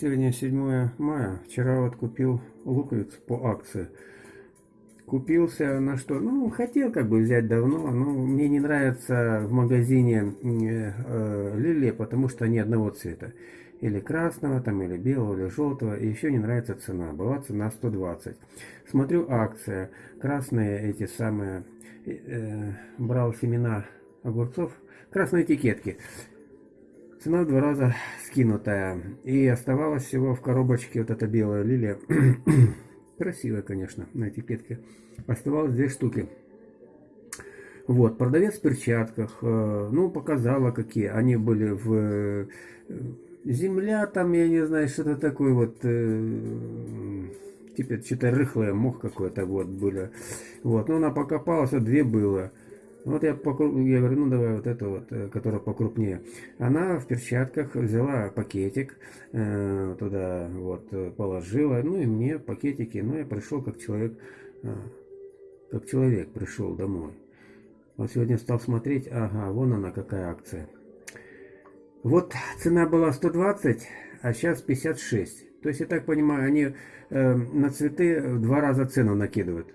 Сегодня 7 мая. Вчера вот купил луковиц по акции. Купился на что? Ну, хотел как бы взять давно, но мне не нравится в магазине э, э, лилия, потому что они одного цвета. Или красного, там, или белого, или желтого. И еще не нравится цена. Была цена 120. Смотрю акция. Красные эти самые... Э, брал семена огурцов. Красные этикетки. Цена в два раза скинутая. И оставалось всего в коробочке вот эта белая лилия. Красивая, конечно, на этикетке. Оставалось две штуки. Вот, продавец в перчатках, э, ну, показала, какие. Они были в э, земля, там, я не знаю, что-то такое вот, типа, что-то рыхлое, мох какой-то, вот, были. Вот, но она покопалась, а две было. Вот я, покруп... я говорю, ну давай вот эту вот, э, которая покрупнее. Она в перчатках взяла пакетик, э, туда вот положила, ну и мне пакетики. Ну я пришел как человек, э, как человек пришел домой. Вот сегодня стал смотреть, ага, вон она какая акция. Вот цена была 120, а сейчас 56. То есть, я так понимаю, они э, на цветы в два раза цену накидывают.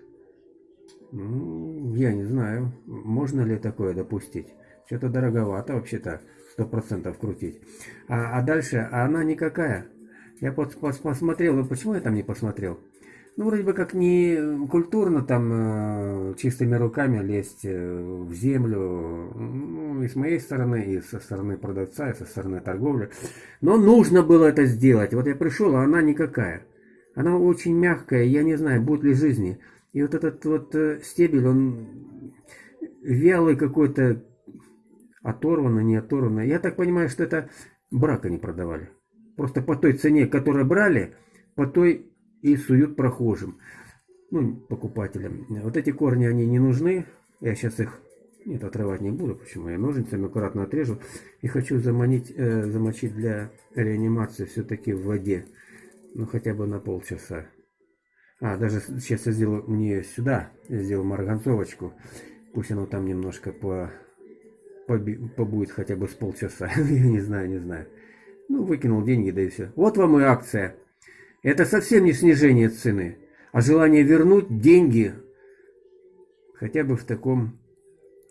Я не знаю, можно ли такое допустить. Что-то дороговато вообще-то, сто процентов крутить. А, а дальше, а она никакая. Я пос, пос, посмотрел, ну почему я там не посмотрел? Ну, вроде бы как не культурно там э, чистыми руками лезть э, в землю, ну, и с моей стороны, и со стороны продавца, и со стороны торговли. Но нужно было это сделать. Вот я пришел, а она никакая. Она очень мягкая, я не знаю, будет ли жизни. И вот этот вот э, стебель, он вялый какой-то, оторванный, не оторванный. Я так понимаю, что это брака не продавали. Просто по той цене, которую брали, по той и суют прохожим, ну, покупателям. Вот эти корни, они не нужны. Я сейчас их нет, отрывать не буду, почему я ножницами аккуратно отрежу. И хочу заманить, э, замочить для реанимации все-таки в воде. Ну, хотя бы на полчаса. А, даже сейчас я сделаю не сюда, я сделаю марганцовочку. Пусть оно там немножко по, поби, побудет хотя бы с полчаса. я не знаю, не знаю. Ну, выкинул деньги, да и все. Вот вам и акция. Это совсем не снижение цены, а желание вернуть деньги хотя бы в таком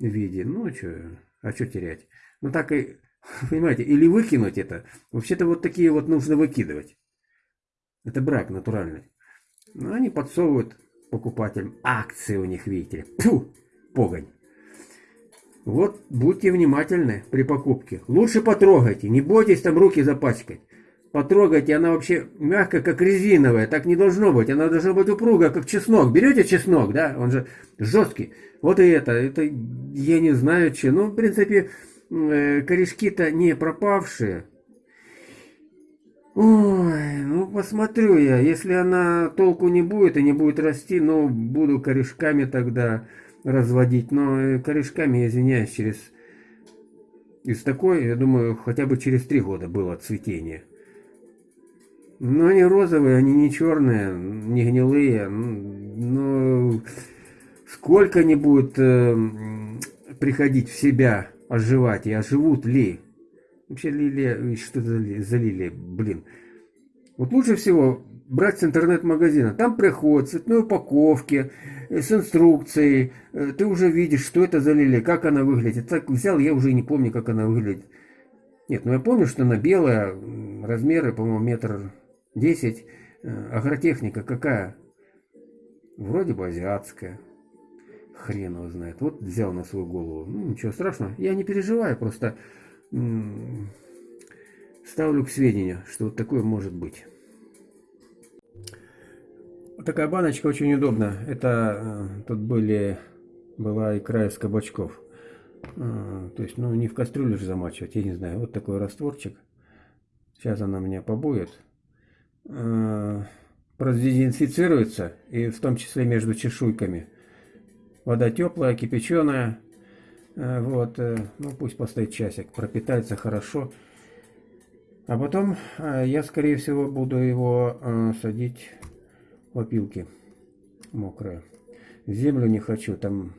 виде. Ну, а что, а что терять? Ну, так и, понимаете, или выкинуть это. Вообще-то вот такие вот нужно выкидывать. Это брак натуральный. Но они подсовывают покупателям акции у них, видите ли. Фу, погонь. Вот будьте внимательны при покупке. Лучше потрогайте, не бойтесь там руки запачкать. Потрогайте, она вообще мягкая, как резиновая, так не должно быть. Она должна быть упругая, как чеснок. Берете чеснок, да, он же жесткий. Вот и это, это я не знаю, что. Ну, в принципе, э, корешки-то не пропавшие. Ой, ну посмотрю я. Если она толку не будет и не будет расти, ну, буду корешками тогда разводить. Но э, корешками, извиняюсь, через... Из такой, я думаю, хотя бы через три года было цветение. Но они розовые, они не черные, не гнилые. Но сколько они будут э, приходить в себя, оживать и оживут ли? Вообще лилия, что это за лилия, блин. Вот лучше всего брать с интернет-магазина. Там приходят цветной упаковки, э, с инструкцией. Э, ты уже видишь, что это за лилия, как она выглядит. Так взял, я уже не помню, как она выглядит. Нет, ну я помню, что она белая, размеры, по-моему, метр десять. Э, агротехника какая? Вроде бы азиатская. Хрен его знает. Вот взял на свою голову. Ну, ничего страшного. Я не переживаю, просто ставлю к сведению, что вот такое может быть. Вот такая баночка очень удобна. Это э, тут были, была икра из кабачков. Э, то есть, ну, не в кастрюлю же замачивать, я не знаю. Вот такой растворчик. Сейчас она меня побоит. Э, продезинфицируется, и в том числе между чешуйками. Вода теплая, кипяченая. Э, вот, э, ну пусть постоит часик, пропитается хорошо. А потом э, я, скорее всего, буду его садить в опилки мокрые. Землю не хочу, там...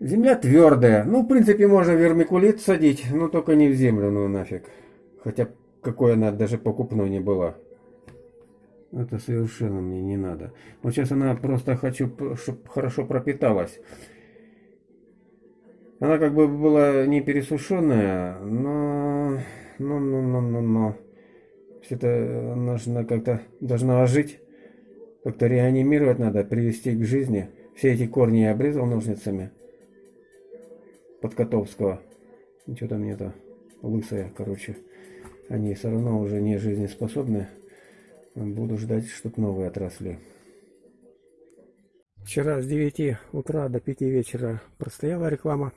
Земля твердая. Ну, в принципе, можно вермикулит садить, но только не в землю, ну нафиг. Хотя какой она даже покупной не была. Это совершенно мне не надо. Вот сейчас она просто хочу, чтобы хорошо пропиталась. Она как бы была не пересушенная, но... Но, но, но, но, но... Все это нужно как-то... Должна ожить. Как-то реанимировать надо, привести к жизни. Все эти корни я обрезал ножницами. Под Котовского. Что там мне-то лысая, короче. Они все равно уже не жизнеспособны. Буду ждать, чтобы новые отросли. Вчера с 9 утра до 5 вечера простояла реклама.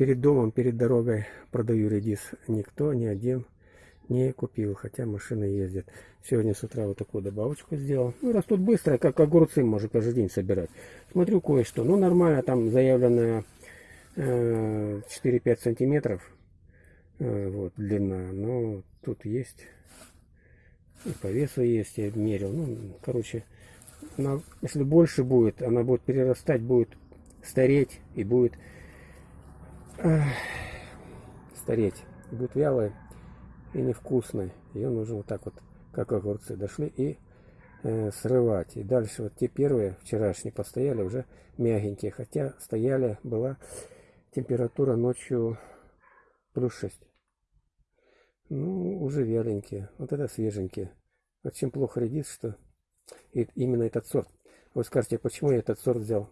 Перед домом, перед дорогой продаю редис. Никто, ни один не купил, хотя машины ездят. Сегодня с утра вот такую добавочку сделал. Ну, растут быстро, как огурцы, может каждый день собирать. Смотрю кое-что. Ну, нормально, там заявленная э, 4-5 сантиметров. Э, вот, длина. Но тут есть и по весу есть, я мерил. Ну, короче, она, если больше будет, она будет перерастать, будет стареть и будет стареть. Будет вялой и невкусной. Ее нужно вот так вот, как огурцы дошли, и э, срывать. И дальше вот те первые, вчерашние, постояли уже мягенькие. Хотя стояли, была температура ночью плюс 6. Ну, уже вяленькие. Вот это свеженькие. Чем плохо редис, что и именно этот сорт. Вы скажете, почему я этот сорт взял?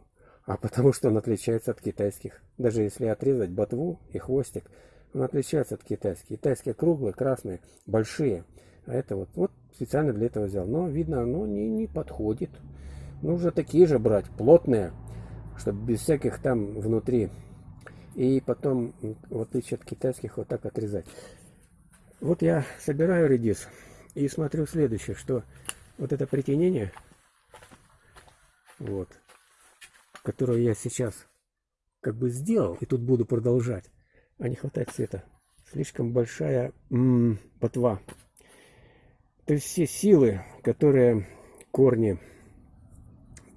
А потому что он отличается от китайских. Даже если отрезать ботву и хвостик, он отличается от китайских. Китайские круглые, красные, большие. А это вот, вот специально для этого взял. Но видно, оно не, не подходит. Нужно такие же брать, плотные, чтобы без всяких там внутри. И потом, в отличие от китайских, вот так отрезать. Вот я собираю редис и смотрю следующее, что вот это притенение, вот, которое я сейчас как бы сделал, и тут буду продолжать, а не хватает цвета. Слишком большая м -м, ботва. То есть все силы, которые корни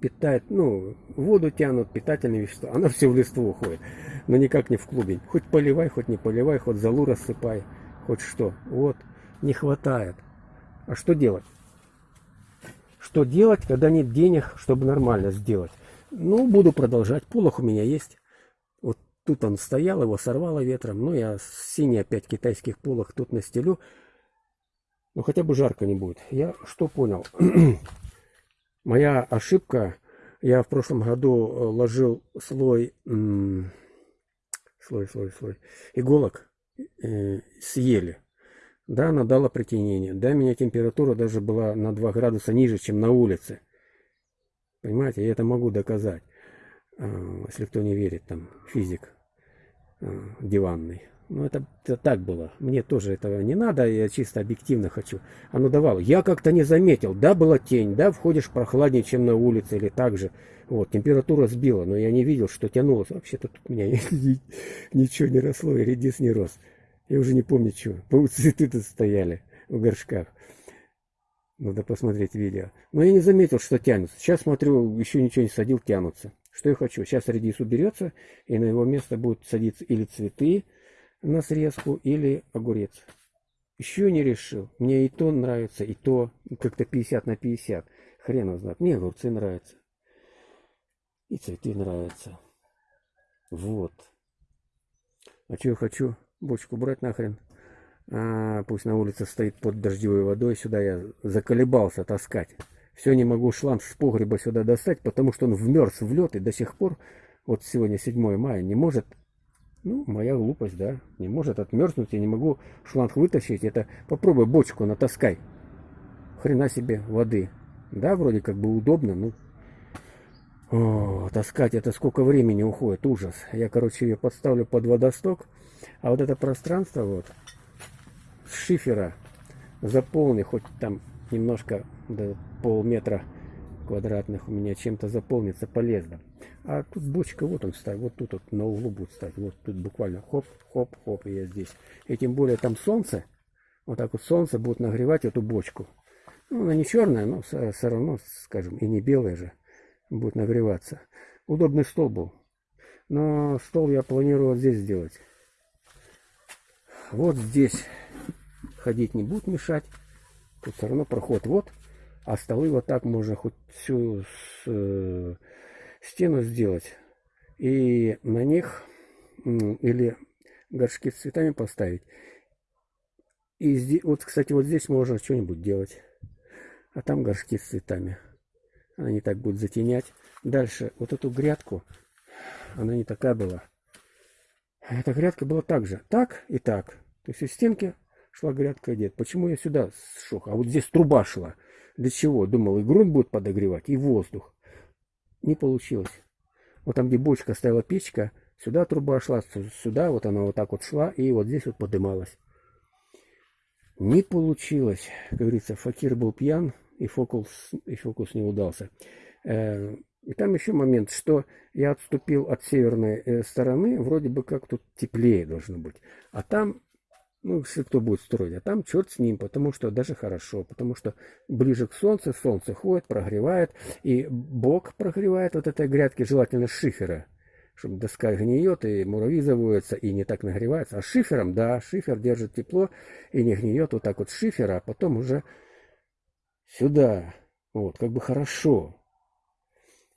питают, ну, воду тянут, питательные вещества, она все в листву уходит, но никак не в клубень. Хоть поливай, хоть не поливай, хоть залу рассыпай хоть что. Вот, не хватает. А что делать? Что делать, когда нет денег, чтобы нормально сделать? Ну, буду продолжать. Полох у меня есть. Вот тут он стоял, его сорвало ветром. Ну, я синий опять китайских полох тут настелю. Ну, хотя бы жарко не будет. Я что понял? Моя ошибка. Я в прошлом году э, ложил слой, слой, слой, слой иголок э, съели. Да, она дала притенение. Да, у меня температура даже была на 2 градуса ниже, чем на улице. Понимаете, я это могу доказать. Э, если кто не верит, там, физик э, диванный. Ну, это, это так было. Мне тоже этого не надо, я чисто объективно хочу. Оно давало. Я как-то не заметил. Да, была тень, да, входишь прохладнее, чем на улице, или так же. Вот, температура сбила, но я не видел, что тянулось. Вообще-то тут у меня ничего не росло, и редис не рос. Я уже не помню, что. по цветы тут стояли в горшках. Надо посмотреть видео. Но я не заметил, что тянутся. Сейчас смотрю, еще ничего не садил, тянутся. Что я хочу? Сейчас редис уберется, и на его место будут садиться или цветы на срезку, или огурец. Еще не решил. Мне и то нравится, и то как-то 50 на 50. Хрен его знает. Мне огурцы нравятся. И цветы нравятся. Вот. А что я хочу? Бочку брать нахрен. А, пусть на улице стоит под дождевой водой. Сюда я заколебался таскать. Все не могу шланг с погреба сюда достать, потому что он вмерз в лед и до сих пор, вот сегодня 7 мая, не может, ну, моя глупость, да, не может отмерзнуть, я не могу шланг вытащить. Это попробуй бочку натаскай. Хрена себе воды. Да, вроде как бы удобно, ну, о, таскать это сколько времени уходит, ужас. Я, короче, ее подставлю под водосток. А вот это пространство вот шифера заполни, хоть там немножко до полметра квадратных у меня чем-то заполнится полезно. А тут бочка, вот он стоит, вот тут вот на углу будет стоять. Вот тут буквально хоп, хоп, хоп, и я здесь. И тем более там солнце, вот так вот солнце будет нагревать эту бочку. Ну, она не черная, но все равно, скажем, и не белая же будет нагреваться. Удобный стол был. Но стол я планирую здесь сделать. Вот здесь ходить не будут мешать. Тут все равно проход вот. А столы вот так можно хоть всю с, э, стену сделать. И на них или горшки с цветами поставить. И здесь, вот, кстати, вот здесь можно что-нибудь делать. А там горшки с цветами. Они так будут затенять. Дальше, вот эту грядку, она не такая была. Эта грядка была так же. Так и так. То есть из стенки шла грядка дед. Почему я сюда сшел? А вот здесь труба шла. Для чего? Думал, и грунт будет подогревать, и воздух. Не получилось. Вот там, где бочка стояла печка, сюда труба шла, сюда вот она вот так вот шла, и вот здесь вот подымалась. Не получилось. Как говорится, факир был пьян, и фокус, и фокус не удался. Э, и там еще момент, что я отступил от северной э, стороны, вроде бы как тут теплее должно быть. А там, ну, если кто будет строить, а там черт с ним, потому что даже хорошо, потому что ближе к солнцу, солнце ходит, прогревает, и бок прогревает вот этой грядки, желательно шифера, чтобы доска гниет, и муравьи заводятся, и не так нагревается. А шифером, да, шифер держит тепло, и не гниет вот так вот шифера, а потом уже сюда, вот, как бы хорошо.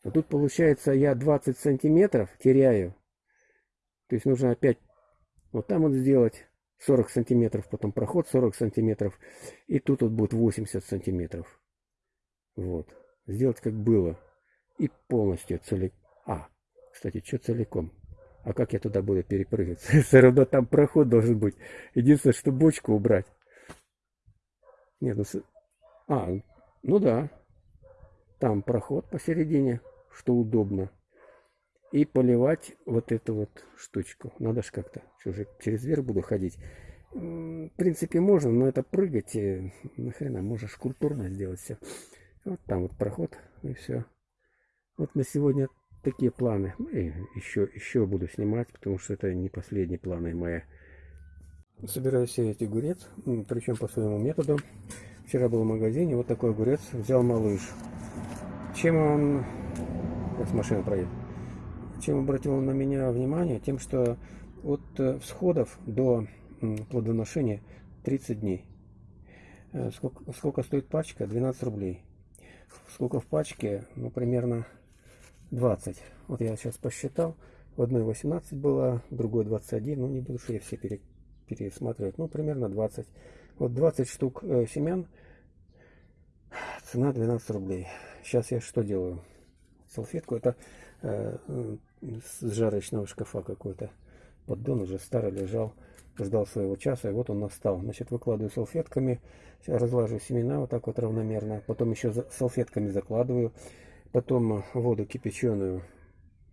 А тут получается я 20 сантиметров теряю. То есть нужно опять вот там вот сделать 40 сантиметров, потом проход 40 сантиметров. И тут вот будет 80 сантиметров. Вот. Сделать как было. И полностью целиком. А, кстати, что целиком? А как я туда буду перепрыгивать? Все равно там проход должен быть. Единственное, что бочку убрать. Нет, ну... А, ну да. Там проход посередине что удобно. И поливать вот эту вот штучку. Надо же как-то. Через верх буду ходить. В принципе, можно, но это прыгать. И, нахрена, можешь культурно сделать все. Вот там вот проход, и все. Вот на сегодня такие планы. И еще, еще буду снимать, потому что это не последние планы мои. Собираюсь сеять огурец, причем по своему методу. Вчера был в магазине, вот такой огурец взял малыш. Чем он как с машины проедет. Чем обратил на меня внимание? Тем, что от э, всходов до плодоношения 30 дней. Э, сколько, сколько стоит пачка? 12 рублей. Сколько в пачке? Ну, примерно 20. Вот я сейчас посчитал. В одной 18 было, в другой 21. Ну, не буду я все пере, пересматривать. Ну, примерно 20. Вот 20 штук э, семян. Цена 12 рублей. Сейчас я что делаю? салфетку. Это с жарочного шкафа какой-то поддон уже старый лежал, ждал своего часа, и вот он настал. Значит, выкладываю салфетками, разлаживаю семена вот так вот равномерно, потом еще салфетками закладываю, потом воду кипяченую,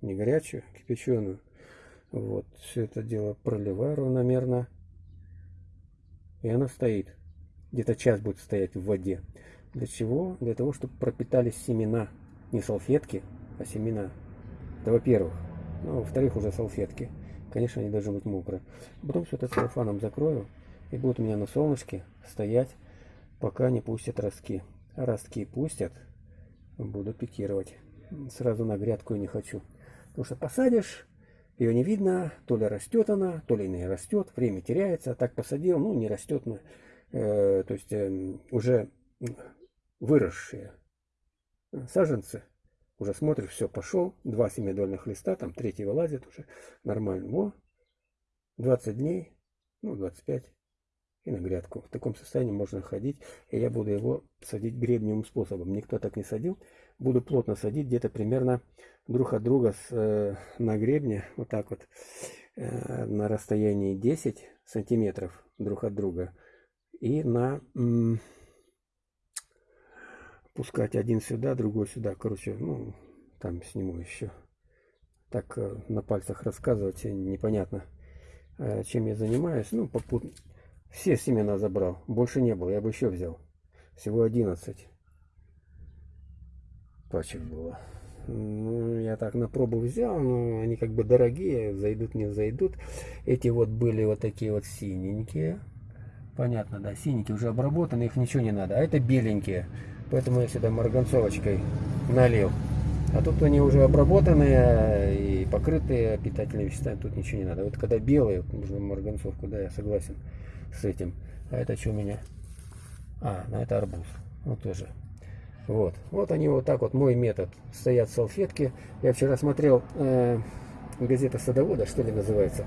не горячую, кипяченую, вот, все это дело проливаю равномерно, и она стоит. Где-то час будет стоять в воде. Для чего? Для того, чтобы пропитались семена не салфетки, а семена. Это во-первых. Ну, во-вторых, уже салфетки. Конечно, они должны быть мокрые. Потом все это целлофаном закрою. И будут у меня на солнышке стоять, пока не пустят ростки. А ростки пустят, буду пикировать. Сразу на грядку не хочу. Потому что посадишь, ее не видно, то ли растет она, то ли не растет, время теряется. Так посадил, ну не растет, но, э, то есть э, уже выросшие саженцы. Уже смотришь, все, пошел. Два семидольных листа, там третий вылазит уже. Нормально. Во, 20 дней, ну 25 и на грядку. В таком состоянии можно ходить. И я буду его садить гребневым способом. Никто так не садил. Буду плотно садить где-то примерно друг от друга с, э, на гребне. Вот так вот. Э, на расстоянии 10 сантиметров друг от друга. И на пускать один сюда, другой сюда. Короче, ну, там сниму еще. Так э, на пальцах рассказывать непонятно, э, чем я занимаюсь. Ну, попут... все семена забрал. Больше не было, я бы еще взял. Всего 11 пачек было. Ну, я так на пробу взял, но они как бы дорогие, зайдут, не зайдут. Эти вот были вот такие вот синенькие. Понятно, да, синенькие уже обработаны, их ничего не надо. А это беленькие. Поэтому я сюда марганцовочкой налил. А тут они уже обработанные и покрытые питательными веществами, тут ничего не надо. Вот когда белые, нужно марганцовку, да, я согласен. с этим. А это что у меня? А, ну это арбуз. Ну тоже. Вот. Вот они вот так вот, мой метод. Стоят салфетки. Я вчера смотрел э, газета садовода, что ли называется.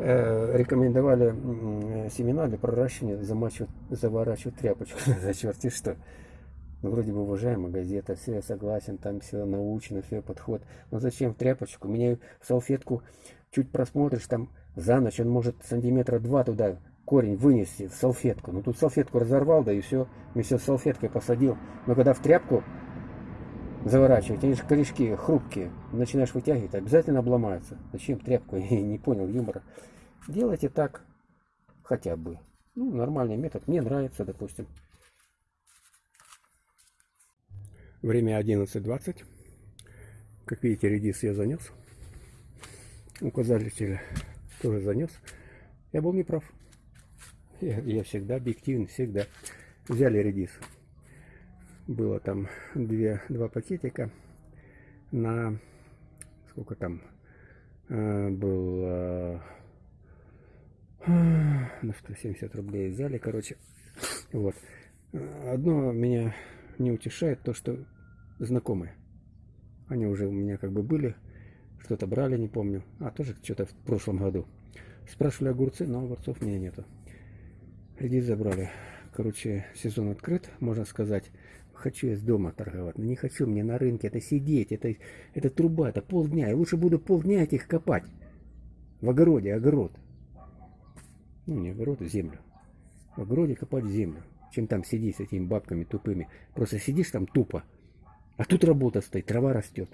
Э, рекомендовали э, семена для проращивания замачивать, заворачивать тряпочку. За черти что. Ну, вроде бы уважаемая газета, все я согласен, там все научно, все подход. Но зачем в тряпочку? Меня в салфетку чуть просмотришь, там за ночь он может сантиметра два туда корень вынести в салфетку. Ну тут салфетку разорвал, да и все, вместе с салфеткой посадил. Но когда в тряпку заворачивать, они же корешки хрупкие, начинаешь вытягивать, обязательно обломаются. Зачем тряпку? Я не понял юмора. Делайте так хотя бы. Ну, нормальный метод. Мне нравится, допустим. Время 11.20. Как видите, редис я занес. Указатель тоже занес. Я был неправ. Я, я всегда объективен, всегда. Взяли редис. Было там две, два пакетика на сколько там э, был э, на 170 рублей взяли, короче. Вот. Одно меня не утешает то, что знакомые. Они уже у меня как бы были, что-то брали, не помню. А, тоже что-то в прошлом году. Спрашивали огурцы, но огурцов у меня нету. Редис забрали. Короче, сезон открыт, можно сказать. Хочу с дома торговать, но не хочу мне на рынке это сидеть, это, это труба, это полдня. Я лучше буду полдня этих копать. В огороде, огород. Ну, не огород, а землю. В огороде копать землю чем там сидеть с этими бабками тупыми. Просто сидишь там тупо, а тут работа стоит, трава растет.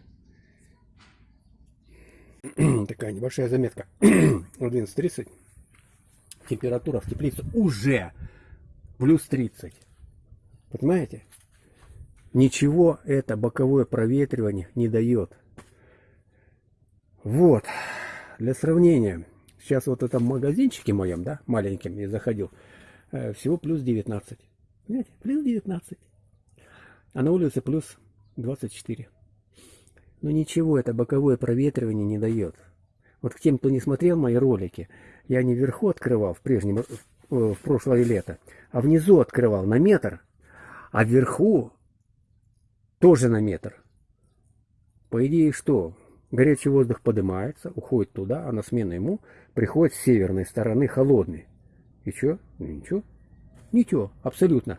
Такая небольшая заметка. 11.30. Температура в теплице уже плюс 30. Понимаете? Ничего это боковое проветривание не дает. Вот. Для сравнения. Сейчас вот в этом магазинчике моем, да, маленьким я заходил. Э, всего плюс 19. Понимаете, плюс 19. А на улице плюс 24. Но ничего, это боковое проветривание не дает. Вот к тем, кто не смотрел мои ролики, я не вверху открывал в прежнем, в прошлое лето, а внизу открывал на метр, а вверху тоже на метр. По идее что? Горячий воздух поднимается, уходит туда, а на смену ему приходит с северной стороны холодный. И что? Ну, ничего. Ничего, абсолютно.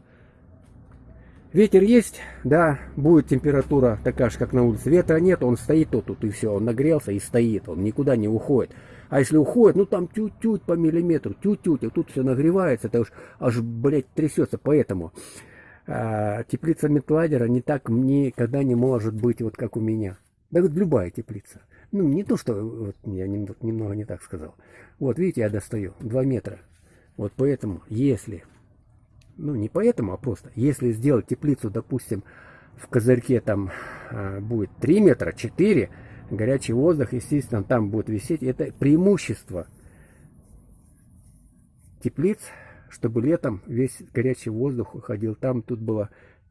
Ветер есть, да, будет температура такая же, как на улице. Ветра нет, он стоит тут, тут и все. Он нагрелся и стоит, он никуда не уходит. А если уходит, ну там чуть-чуть по миллиметру, чуть-чуть, и тут все нагревается, это уж аж, блядь, трясется. Поэтому а, теплица метладера не так никогда не может быть вот как у меня. Да вот любая теплица. Ну, не то, что вот, я немного не так сказал. Вот, видите, я достаю 2 метра. Вот поэтому, если, ну не поэтому, а просто, если сделать теплицу, допустим, в козырьке там а, будет 3 метра, 4, горячий воздух, естественно, там будет висеть. Это преимущество теплиц, чтобы летом весь горячий воздух уходил там, тут было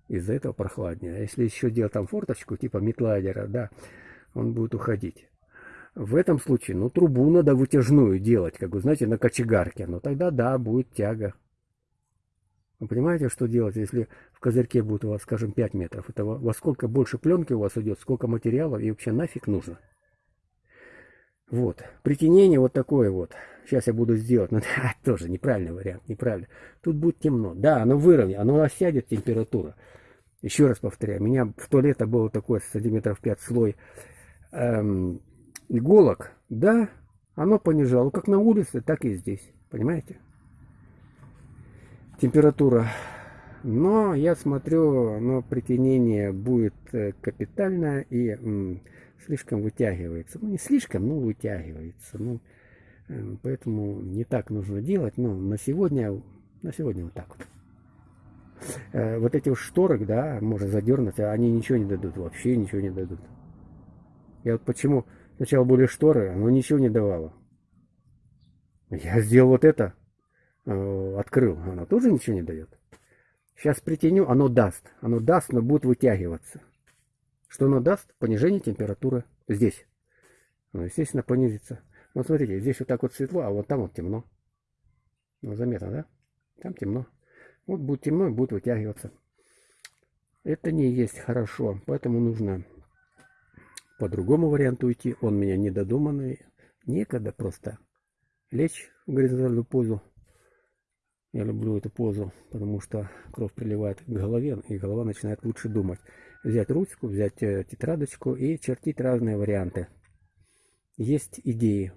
из-за этого прохладнее. А если еще делать там форточку, типа метлайдера, да, он будет уходить. В этом случае, ну, трубу надо вытяжную делать, как вы знаете, на кочегарке. Но тогда, да, будет тяга. Вы понимаете, что делать, если в козырьке будет у вас, скажем, 5 метров? Это во сколько больше пленки у вас идет, сколько материалов и вообще нафиг нужно? Вот. Притенение вот такое вот. Сейчас я буду сделать. Но да, тоже неправильный вариант, неправильно. Тут будет темно. Да, оно выровняет, оно осядет температура. Еще раз повторяю, у меня в то лето было такое сантиметров 5 слой эм, иголок, да, оно понижало как на улице, так и здесь. Понимаете? Температура. Но я смотрю, но притянение будет э, капитальное и слишком вытягивается. Ну, не слишком, но вытягивается. Ну, э, поэтому не так нужно делать. Но на сегодня, на сегодня вот так вот. Э, вот эти шторы, да, можно задернуть, а они ничего не дадут, вообще ничего не дадут. Я вот почему Сначала были шторы, оно ничего не давало. Я сделал вот это, открыл, оно тоже ничего не дает. Сейчас притяню, оно даст. Оно даст, но будет вытягиваться. Что оно даст? Понижение температуры здесь. Ну, естественно, понизится. Вот смотрите, здесь вот так вот светло, а вот там вот темно. Ну, заметно, да? Там темно. Вот будет темно, будет вытягиваться. Это не есть хорошо, поэтому нужно по другому варианту идти. Он меня недодуманный. Некогда просто лечь в горизонтальную позу. Я люблю эту позу, потому что кровь приливает к голове, и голова начинает лучше думать. Взять ручку, взять э, тетрадочку и чертить разные варианты. Есть идеи.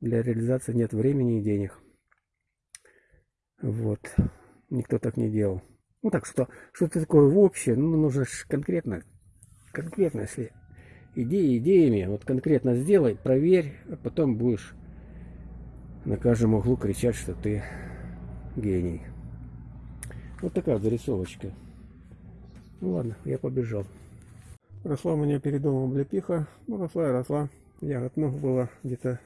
Для реализации нет времени и денег. Вот. Никто так не делал. Ну так что, что-то такое в общее, ну нужно конкретно, конкретно, если идеи идеями, вот конкретно сделай, проверь, а потом будешь на каждом углу кричать, что ты гений. Вот такая зарисовочка. Ну ладно, я побежал. Росла у меня перед домом облепиха. Ну, росла и росла. Ягод много было где-то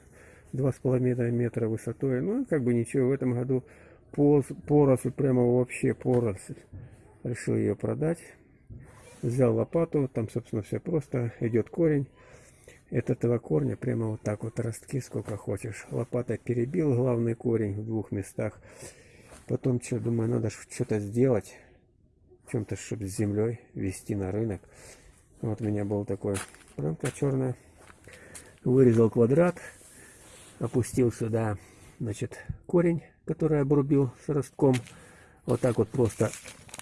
два с половиной метра высотой. Ну, как бы ничего, в этом году поросль, прямо вообще поросль. Решил ее продать. Взял лопату, там, собственно, все просто. Идет корень. От этого корня прямо вот так вот ростки сколько хочешь. Лопатой перебил главный корень в двух местах. Потом что, думаю, надо что-то сделать. Чем-то, чтобы с землей вести на рынок. Вот у меня был такой пленка черная. Вырезал квадрат. Опустил сюда, значит, корень который обрубил с ростком. Вот так вот просто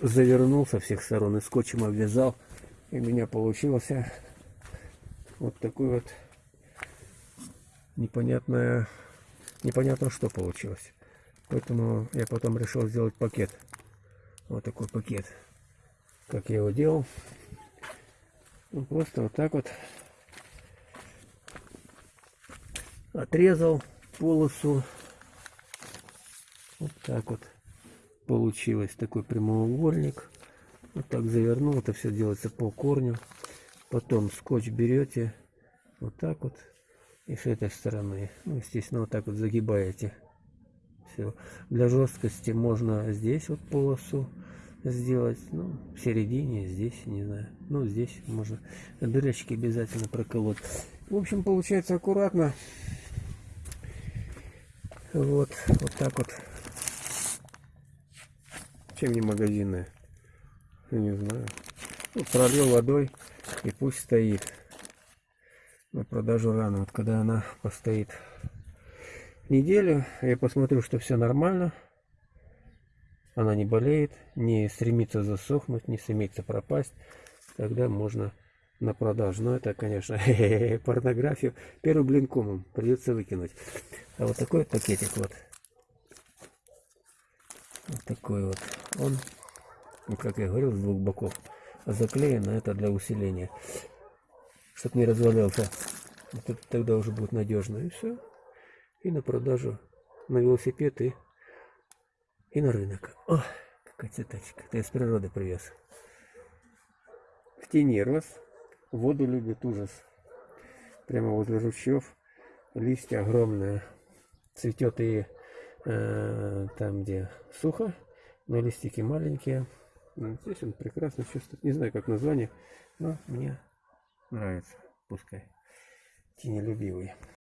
завернул со всех сторон и скотчем обвязал. И у меня получился вот такой вот непонятное, непонятно что получилось. Поэтому я потом решил сделать пакет. Вот такой пакет. Как я его делал. Ну, просто вот так вот отрезал полосу вот так вот получилось такой прямоугольник. Вот так завернул. Это все делается по корню. Потом скотч берете вот так вот. И с этой стороны. Ну, естественно, вот так вот загибаете. Все. Для жесткости можно здесь вот полосу сделать. Ну, в середине, здесь, не знаю. Ну, здесь можно дырочки обязательно проколоть. В общем, получается аккуратно. Вот, вот так вот чем не магазины? Не знаю. Ну, пролил водой и пусть стоит. На продажу рано. Вот когда она постоит неделю, я посмотрю, что все нормально. Она не болеет, не стремится засохнуть, не стремится пропасть. Тогда можно на продажу. Но это, конечно, порнографию. Первый блин комом придется выкинуть. А вот такой пакетик вот. Вот такой вот. Он, как я говорил, с двух боков заклеен, а это для усиления. Чтобы не развалился. Тогда уже будет надежно. И все. И на продажу на велосипед и, и на рынок. О, какая цветочка. Это из природы привез. В тени рос. Воду любит ужас. Прямо возле ручьев. Листья огромные. Цветет и Э, там, где сухо, но листики маленькие. Здесь он прекрасно чувствует. Не знаю, как название, но мне нравится. Пускай. Тенелюбивый.